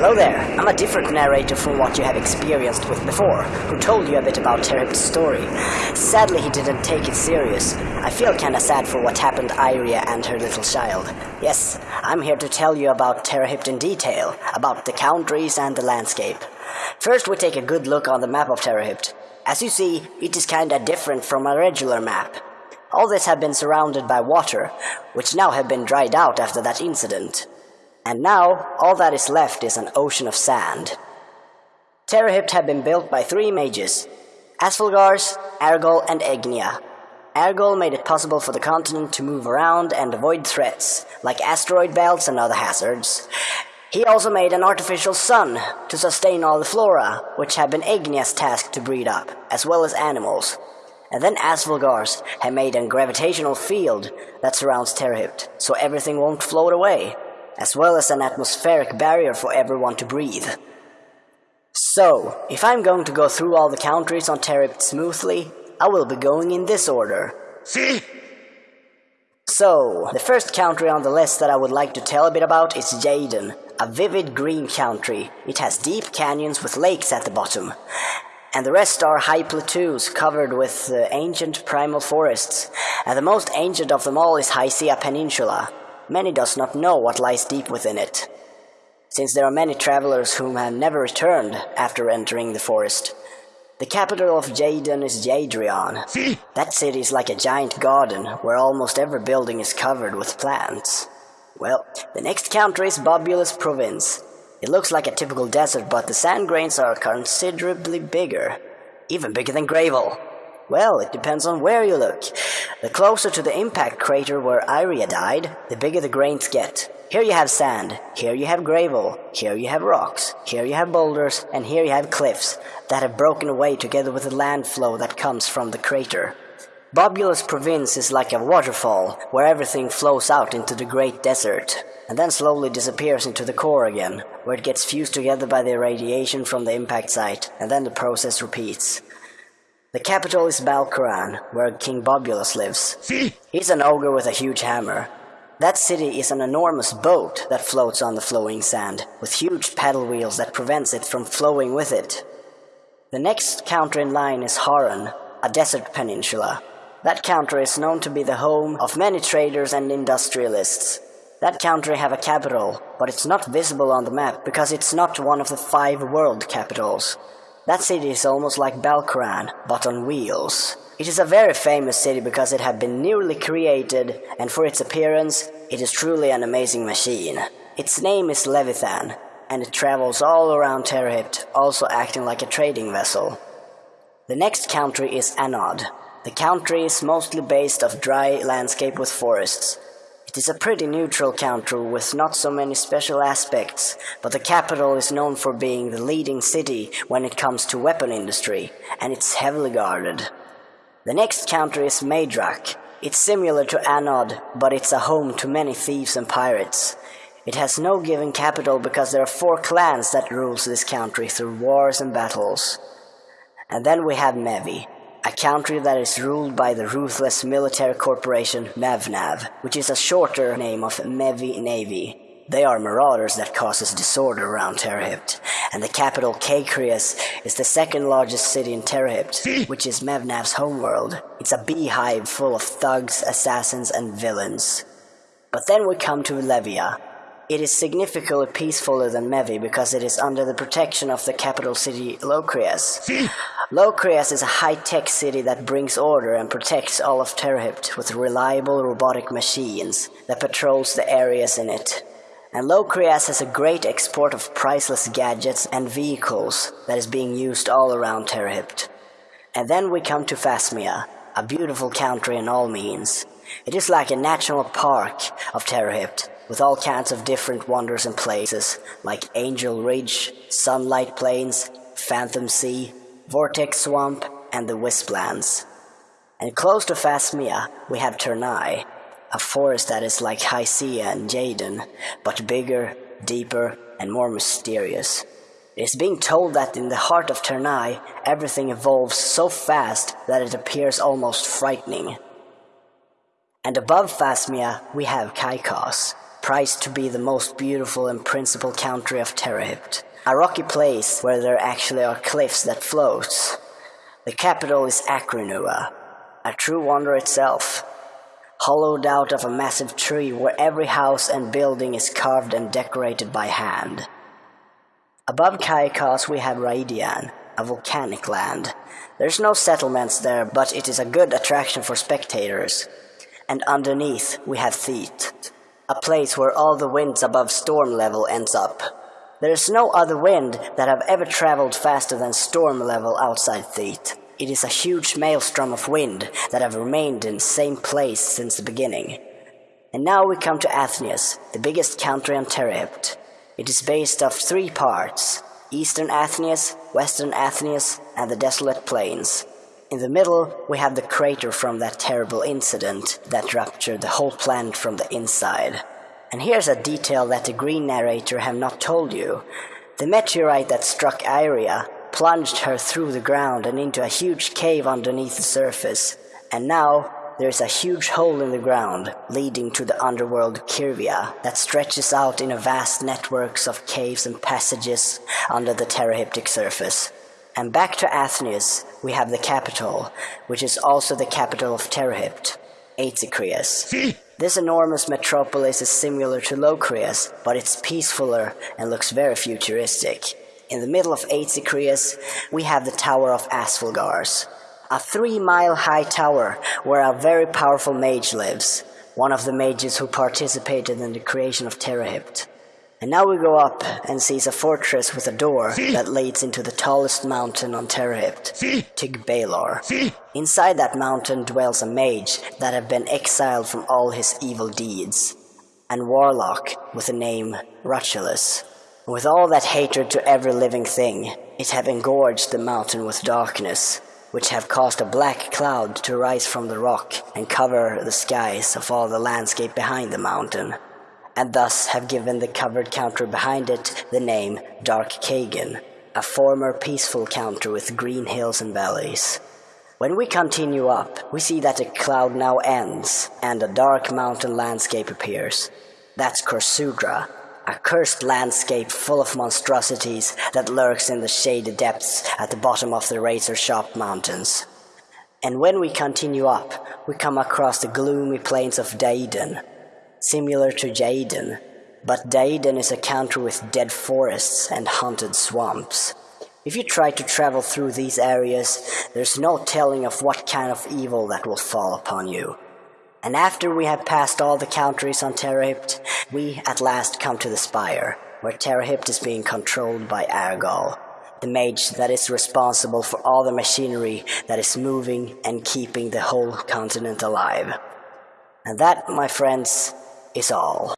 Hello there, I'm a different narrator from what you have experienced with before, who told you a bit about Terhipt's story. Sadly, he didn't take it serious. I feel kinda sad for what happened to Iria and her little child. Yes, I'm here to tell you about Terhipt in detail, about the countries and the landscape. First, we take a good look on the map of Terhipt. As you see, it is kinda different from a regular map. All this had been surrounded by water, which now have been dried out after that incident. And now, all that is left is an ocean of sand. Terrahypt had been built by three mages, Asfalgars, Argol, and Egnia. Argol made it possible for the continent to move around and avoid threats, like asteroid belts and other hazards. He also made an artificial sun to sustain all the flora, which had been Egnia's task to breed up, as well as animals. And then Asfalgars had made a gravitational field that surrounds Terrahypt, so everything won't float away as well as an atmospheric barrier for everyone to breathe. So, if I'm going to go through all the countries on Terip smoothly, I will be going in this order. See? So, the first country on the list that I would like to tell a bit about is Jaden, a vivid green country. It has deep canyons with lakes at the bottom. And the rest are high plateaus covered with uh, ancient primal forests. And the most ancient of them all is Hysia Peninsula, many does not know what lies deep within it, since there are many travelers whom have never returned after entering the forest. The capital of Jaden is Jadrian. See? That city is like a giant garden where almost every building is covered with plants. Well, the next country is Bobulus Province. It looks like a typical desert, but the sand grains are considerably bigger. Even bigger than Gravel. Well, it depends on where you look. The closer to the impact crater where Iria died, the bigger the grains get. Here you have sand, here you have gravel, here you have rocks, here you have boulders, and here you have cliffs that have broken away together with the land flow that comes from the crater. Bobulus Province is like a waterfall where everything flows out into the great desert and then slowly disappears into the core again, where it gets fused together by the radiation from the impact site, and then the process repeats. The capital is Balquran, where King Bobulus lives. See? He's an ogre with a huge hammer. That city is an enormous boat that floats on the flowing sand, with huge paddle wheels that prevents it from flowing with it. The next counter in line is Haran, a desert peninsula. That country is known to be the home of many traders and industrialists. That country have a capital, but it's not visible on the map because it's not one of the five world capitals. That city is almost like Balkaran, but on wheels. It is a very famous city because it had been newly created, and for its appearance, it is truly an amazing machine. Its name is Levithan, and it travels all around Terhipt, also acting like a trading vessel. The next country is Anod. The country is mostly based of dry landscape with forests, it is a pretty neutral country with not so many special aspects, but the capital is known for being the leading city when it comes to weapon industry, and it's heavily guarded. The next country is Madrak. It's similar to Anod, but it's a home to many thieves and pirates. It has no given capital because there are four clans that rules this country through wars and battles. And then we have Mevi, a country that is ruled by the ruthless military corporation Mevnav, which is a shorter name of Mevi Navy. They are marauders that causes disorder around Terhipt, and the capital Kakrius is the second largest city in Terhipt, which is Mevnav's homeworld. It's a beehive full of thugs, assassins, and villains. But then we come to Levia, it is significantly peacefuler than Mevi because it is under the protection of the capital city Locrias. Locrias is a high-tech city that brings order and protects all of Terhipt with reliable robotic machines that patrols the areas in it. And Locrias has a great export of priceless gadgets and vehicles that is being used all around Terhipt. And then we come to Phasmia, a beautiful country in all means. It is like a national park of Terhipt, with all kinds of different wonders and places, like Angel Ridge, Sunlight Plains, Phantom Sea, Vortex Swamp, and the Wisplands. And close to Phasmia, we have Ternai, a forest that is like Hysia and Jaden, but bigger, deeper, and more mysterious. It is being told that in the heart of Ternai, everything evolves so fast that it appears almost frightening. And above Phasmia, we have Kaikos, prized to be the most beautiful and principal country of Terrahypt. A rocky place where there actually are cliffs that float. The capital is Akrenua, a true wonder itself, hollowed out of a massive tree where every house and building is carved and decorated by hand. Above Kaikos we have Raidian, a volcanic land. There's no settlements there, but it is a good attraction for spectators. And underneath we have Theet, a place where all the winds above storm level ends up. There is no other wind that have ever traveled faster than storm level outside Theet. It is a huge maelstrom of wind that have remained in the same place since the beginning. And now we come to Athnias, the biggest country on Terrahypt. It is based of three parts, Eastern Athnias, Western Athnias, and the Desolate Plains. In the middle, we have the crater from that terrible incident that ruptured the whole planet from the inside. And here's a detail that the green narrator have not told you. The meteorite that struck Iria plunged her through the ground and into a huge cave underneath the surface, and now there is a huge hole in the ground leading to the underworld Kirvia that stretches out in a vast networks of caves and passages under the Terrahyptic surface. And back to Athnias, we have the capital, which is also the capital of Terrahypt, Aetycrius. This enormous metropolis is similar to Locrius, but it's peacefuler and looks very futuristic. In the middle of Aetycrius, we have the Tower of Asphalgars, a three-mile-high tower where a very powerful mage lives, one of the mages who participated in the creation of Terrahypt. And now we go up and sees a fortress with a door that leads into the tallest mountain on Terrahypt, Tig Balor. Inside that mountain dwells a mage that have been exiled from all his evil deeds, and warlock with the name Rutulus. With all that hatred to every living thing, it have engorged the mountain with darkness, which have caused a black cloud to rise from the rock and cover the skies of all the landscape behind the mountain, and thus have given the covered counter behind it the name Dark Kagan, a former peaceful counter with green hills and valleys. When we continue up, we see that the cloud now ends, and a dark mountain landscape appears. That's Korsudra, a cursed landscape full of monstrosities that lurks in the shady depths at the bottom of the Razor Sharp Mountains. And when we continue up, we come across the gloomy plains of Daiden, similar to Jaden, but Daiden is a country with dead forests and haunted swamps. If you try to travel through these areas, there's no telling of what kind of evil that will fall upon you. And after we have passed all the countries on Terrahypt, we at last come to the Spire, where Terrahypt is being controlled by Argal, the mage that is responsible for all the machinery that is moving and keeping the whole continent alive. And that, my friends, is all.